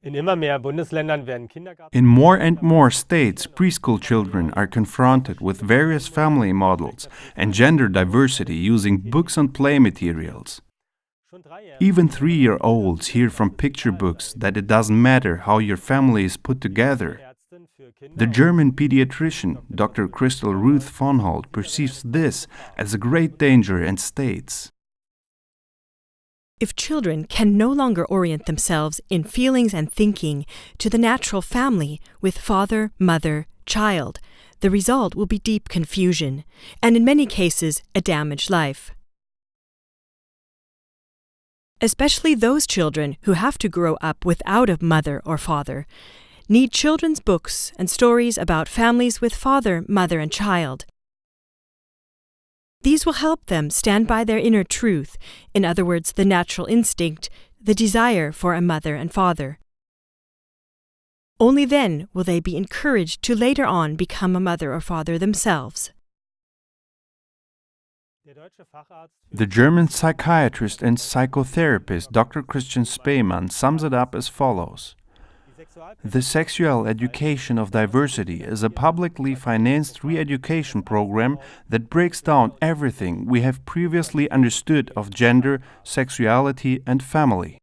In immer mehr Bundesländern werden Kindergarten In more and more states, preschool children are confronted with various family models and gender diversity using books and play materials. schon drei Jahre Even three year olds hear from picture books that it doesn't matter how your family is put together. Ärztin für Kinder The German pediatrician Dr. Christl Ruth Vonholdt perceives this as a great danger and states If children can no longer orient themselves in feelings and thinking to the natural family with father, mother, child, the result will be deep confusion, and in many cases, a damaged life. Especially those children who have to grow up without a mother or father need children's books and stories about families with father, mother, and child. These will help them stand by their inner truth, in other words, the natural instinct, the desire for a mother and father. Only then will they be encouraged to later on become a mother or father themselves. The German psychiatrist and psychotherapist Dr. Christian Spaemann sums it up as follows The Sexual Education of Diversity is a publicly financed re education program that breaks down everything we have previously understood of gender, sexuality, and family.